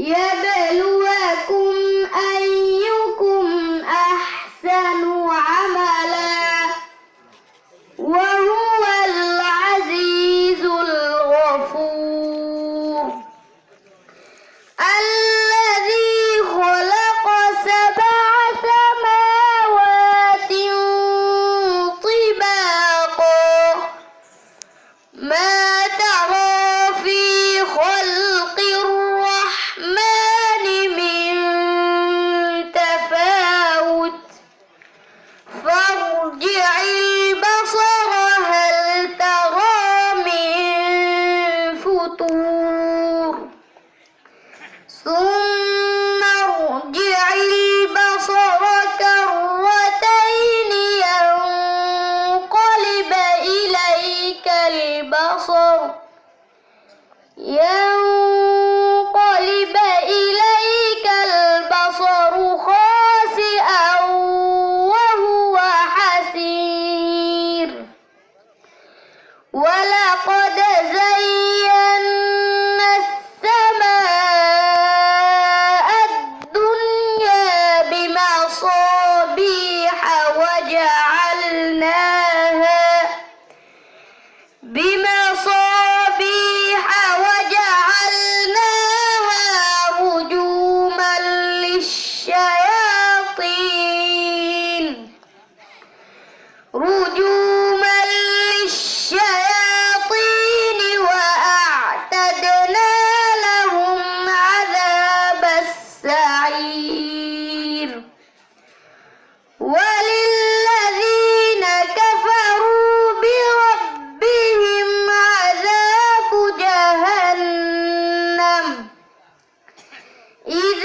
Yeah, baby. Yeah.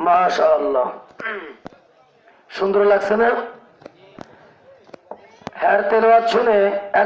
মাশাআল্লাহ। সুন্দর লাগছে না? হ্যার তেলাওয়াত শুনে